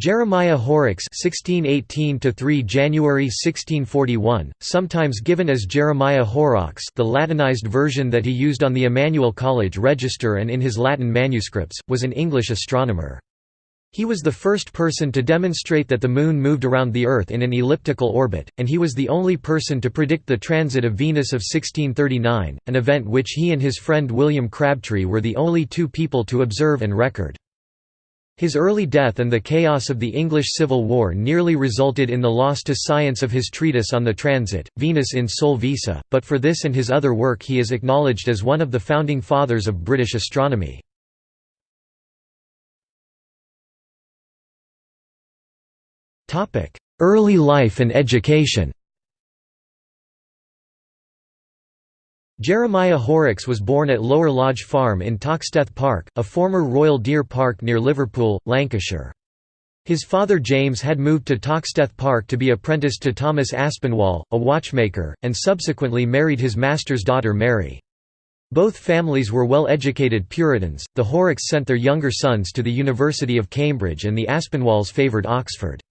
Jeremiah Horrocks (1618–3 January 1641), sometimes given as Jeremiah Horrox, the Latinized version that he used on the Emmanuel College Register and in his Latin manuscripts, was an English astronomer. He was the first person to demonstrate that the Moon moved around the Earth in an elliptical orbit, and he was the only person to predict the transit of Venus of 1639, an event which he and his friend William Crabtree were the only two people to observe and record. His early death and the chaos of the English Civil War nearly resulted in the loss to science of his treatise on the transit, Venus in Sole Visa, but for this and his other work he is acknowledged as one of the founding fathers of British astronomy. Early life and education Jeremiah Horrocks was born at Lower Lodge Farm in Toxteth Park, a former Royal Deer Park near Liverpool, Lancashire. His father James had moved to Toxteth Park to be apprenticed to Thomas Aspinwall, a watchmaker, and subsequently married his master's daughter Mary. Both families were well-educated Puritans, the Horrocks sent their younger sons to the University of Cambridge and the Aspinwalls favoured Oxford.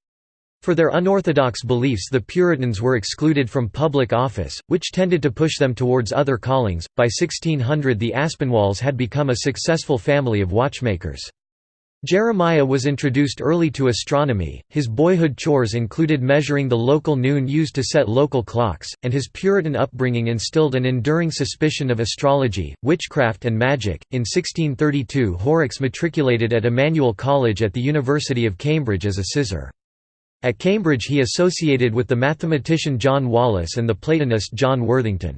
For their unorthodox beliefs the Puritans were excluded from public office, which tended to push them towards other callings. By 1600 the Aspinwalls had become a successful family of watchmakers. Jeremiah was introduced early to astronomy, his boyhood chores included measuring the local noon used to set local clocks, and his Puritan upbringing instilled an enduring suspicion of astrology, witchcraft and magic. In 1632 Horrocks matriculated at Emmanuel College at the University of Cambridge as a sizar. At Cambridge he associated with the mathematician John Wallis and the Platonist John Worthington.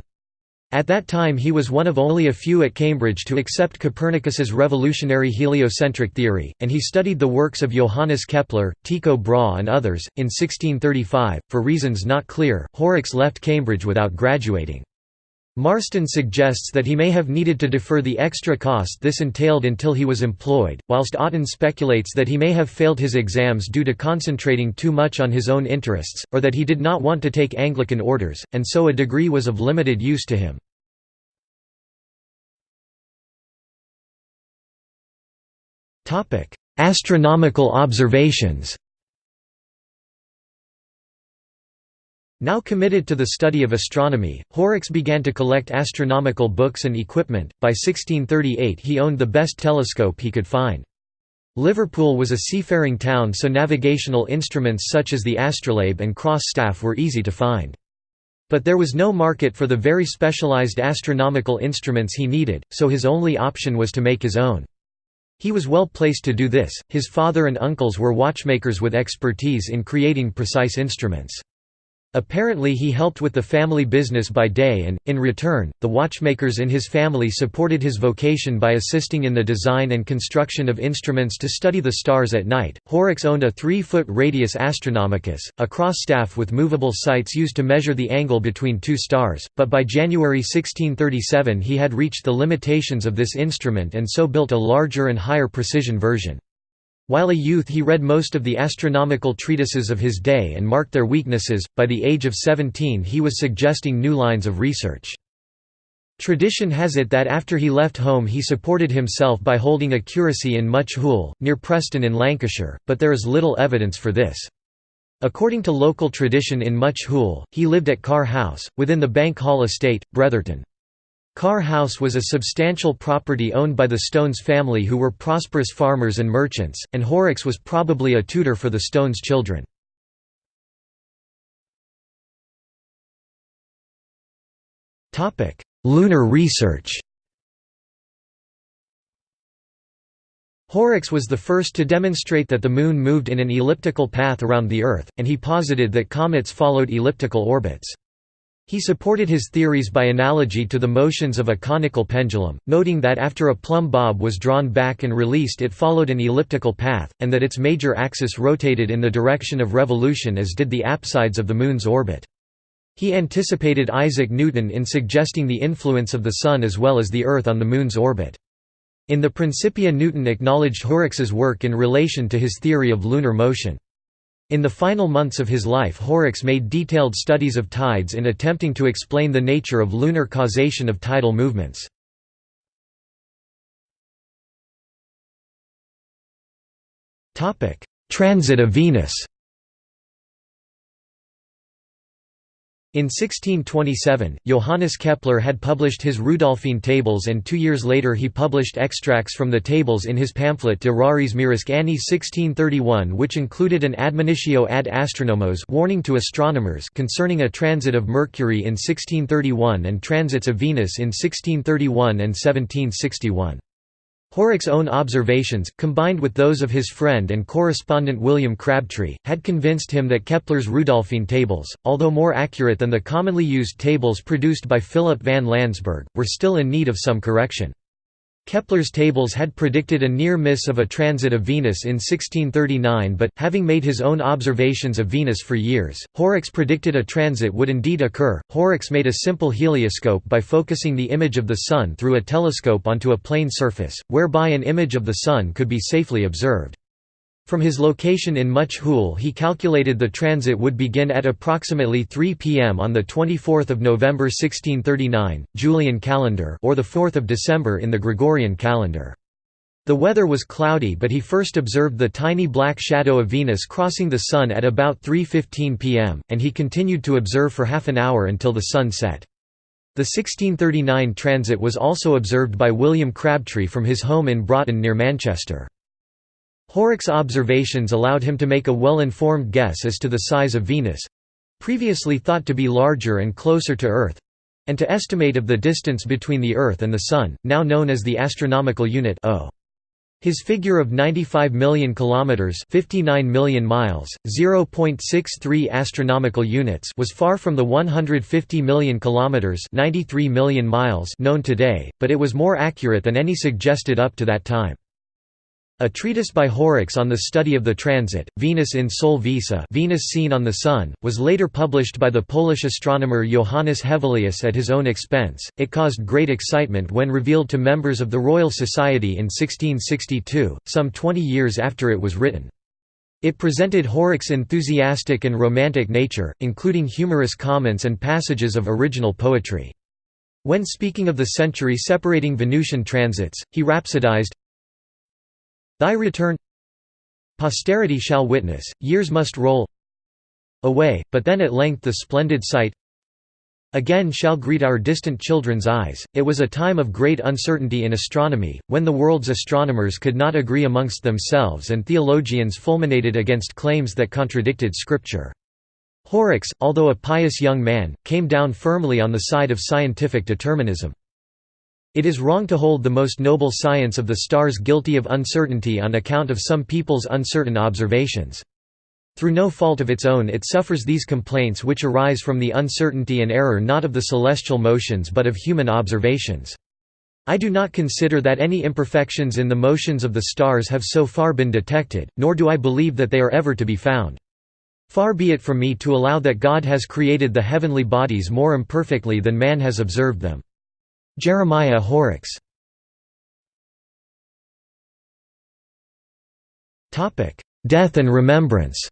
At that time he was one of only a few at Cambridge to accept Copernicus's revolutionary heliocentric theory, and he studied the works of Johannes Kepler, Tycho Brahe and others. In 1635, for reasons not clear, Horrocks left Cambridge without graduating. Marston suggests that he may have needed to defer the extra cost this entailed until he was employed, whilst Aughton speculates that he may have failed his exams due to concentrating too much on his own interests, or that he did not want to take Anglican orders, and so a degree was of limited use to him. Astronomical observations Now committed to the study of astronomy, Horrocks began to collect astronomical books and equipment. By 1638 he owned the best telescope he could find. Liverpool was a seafaring town so navigational instruments such as the astrolabe and cross staff were easy to find. But there was no market for the very specialised astronomical instruments he needed, so his only option was to make his own. He was well placed to do this, his father and uncles were watchmakers with expertise in creating precise instruments. Apparently he helped with the family business by day and, in return, the watchmakers in his family supported his vocation by assisting in the design and construction of instruments to study the stars at night. Horrocks owned a 3-foot radius astronomicus, a cross-staff with movable sights used to measure the angle between two stars, but by January 1637 he had reached the limitations of this instrument and so built a larger and higher precision version. While a youth he read most of the astronomical treatises of his day and marked their weaknesses, by the age of 17 he was suggesting new lines of research. Tradition has it that after he left home he supported himself by holding a curacy in Much Hoole, near Preston in Lancashire, but there is little evidence for this. According to local tradition in Much Hoole, he lived at Carr House, within the Bank Hall estate, Bretherton. Carr House was a substantial property owned by the Stones family who were prosperous farmers and merchants, and Horrocks was probably a tutor for the Stones children. Lunar research Horrocks was the first to demonstrate that the Moon moved in an elliptical path around the Earth, and he posited that comets followed elliptical orbits. He supported his theories by analogy to the motions of a conical pendulum, noting that after a plumb bob was drawn back and released it followed an elliptical path, and that its major axis rotated in the direction of revolution as did the apsides of the Moon's orbit. He anticipated Isaac Newton in suggesting the influence of the Sun as well as the Earth on the Moon's orbit. In the Principia Newton acknowledged Horrocks's work in relation to his theory of lunar motion. In the final months of his life Horrocks made detailed studies of tides in attempting to explain the nature of lunar causation of tidal movements. transit of Venus In 1627, Johannes Kepler had published his Rudolphine Tables and two years later he published extracts from the tables in his pamphlet De Raris Miris Anni 1631 which included an admonitio ad astronomos warning to astronomers concerning a transit of Mercury in 1631 and transits of Venus in 1631 and 1761. Horrocks's own observations, combined with those of his friend and correspondent William Crabtree, had convinced him that Kepler's Rudolphine tables, although more accurate than the commonly used tables produced by Philip van Lansberg, were still in need of some correction. Kepler's tables had predicted a near miss of a transit of Venus in 1639 but, having made his own observations of Venus for years, Horrocks predicted a transit would indeed occur. Horrocks made a simple helioscope by focusing the image of the Sun through a telescope onto a plane surface, whereby an image of the Sun could be safely observed. From his location in Much Hoole he calculated the transit would begin at approximately 3 p.m. on 24 November 1639, Julian calendar or 4 December in the Gregorian calendar. The weather was cloudy but he first observed the tiny black shadow of Venus crossing the Sun at about 3.15 p.m., and he continued to observe for half an hour until the sun set. The 1639 transit was also observed by William Crabtree from his home in Broughton near Manchester. Horrocks's observations allowed him to make a well-informed guess as to the size of Venus—previously thought to be larger and closer to Earth—and to estimate of the distance between the Earth and the Sun, now known as the astronomical unit O. His figure of 95 million kilometers, 59 million miles, 0.63 astronomical units was far from the 150 million kilometers, 93 million miles known today, but it was more accurate than any suggested up to that time. A treatise by Horrocks on the study of the transit, Venus in Sole Visa Venus seen on the Sun, was later published by the Polish astronomer Johannes Hevelius at his own expense. It caused great excitement when revealed to members of the Royal Society in 1662, some 20 years after it was written. It presented Horrocks's enthusiastic and romantic nature, including humorous comments and passages of original poetry. When speaking of the century separating Venusian transits, he rhapsodized, Thy return Posterity shall witness, years must roll away, but then at length the splendid sight again shall greet our distant children's eyes. It was a time of great uncertainty in astronomy, when the world's astronomers could not agree amongst themselves and theologians fulminated against claims that contradicted Scripture. Horrocks, although a pious young man, came down firmly on the side of scientific determinism. It is wrong to hold the most noble science of the stars guilty of uncertainty on account of some people's uncertain observations. Through no fault of its own it suffers these complaints which arise from the uncertainty and error not of the celestial motions but of human observations. I do not consider that any imperfections in the motions of the stars have so far been detected, nor do I believe that they are ever to be found. Far be it from me to allow that God has created the heavenly bodies more imperfectly than man has observed them. Jeremiah Horrocks Death and remembrance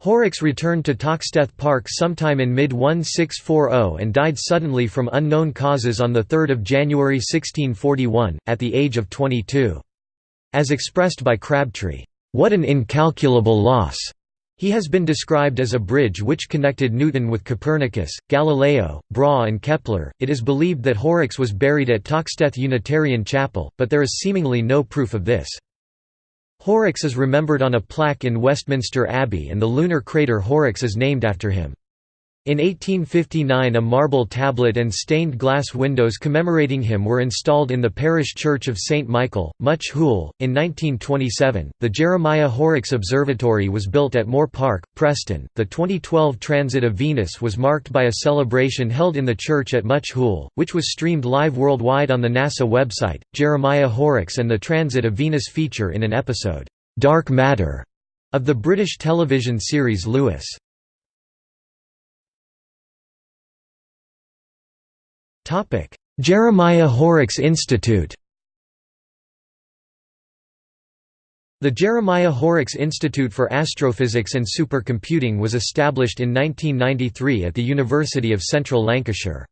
Horrocks returned to Toxteth Park sometime in mid-1640 and died suddenly from unknown causes on 3 January 1641, at the age of 22. As expressed by Crabtree, "'What an incalculable loss!' He has been described as a bridge which connected Newton with Copernicus, Galileo, Brahe, and Kepler. It is believed that Horrocks was buried at Toxteth Unitarian Chapel, but there is seemingly no proof of this. Horrocks is remembered on a plaque in Westminster Abbey, and the lunar crater Horrocks is named after him. In 1859 a marble tablet and stained glass windows commemorating him were installed in the parish church of St. Michael, Much Hoole. In 1927, the Jeremiah Horrocks Observatory was built at Moor Park, Preston. The 2012 Transit of Venus was marked by a celebration held in the church at Much Hoole, which was streamed live worldwide on the NASA website. Jeremiah Horrocks and the Transit of Venus feature in an episode, Dark Matter, of the British television series Lewis. Jeremiah Horrocks Institute The Jeremiah Horrocks Institute for Astrophysics and Supercomputing was established in 1993 at the University of Central Lancashire.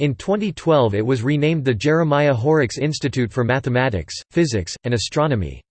In 2012 it was renamed the Jeremiah Horrocks Institute for Mathematics, Physics, and Astronomy.